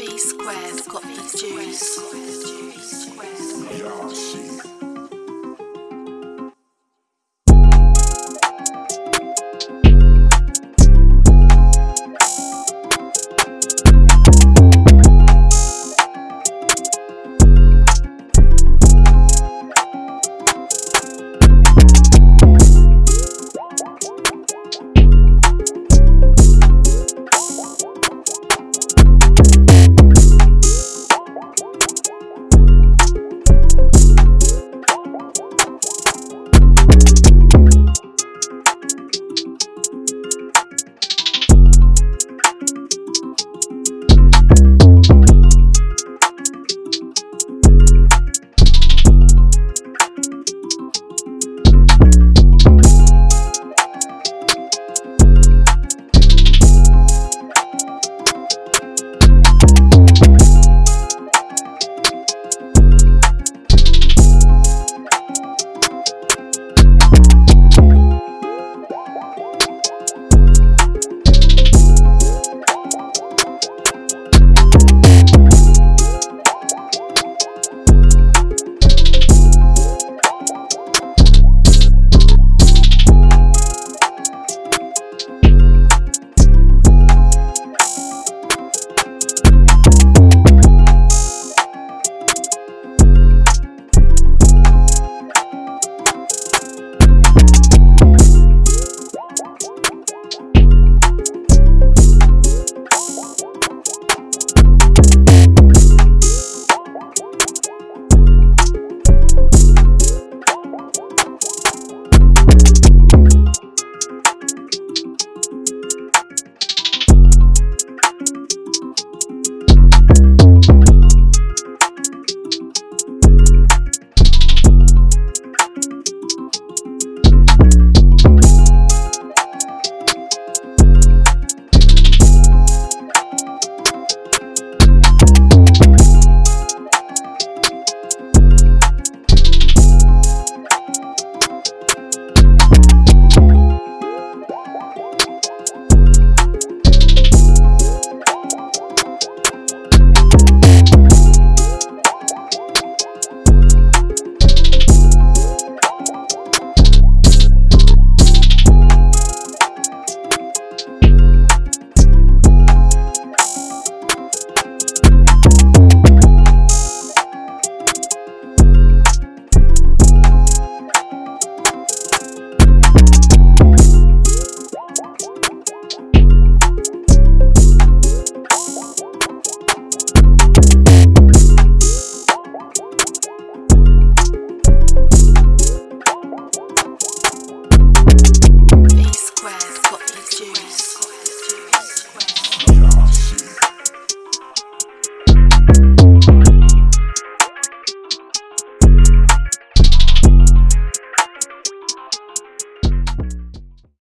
V squared got the juice.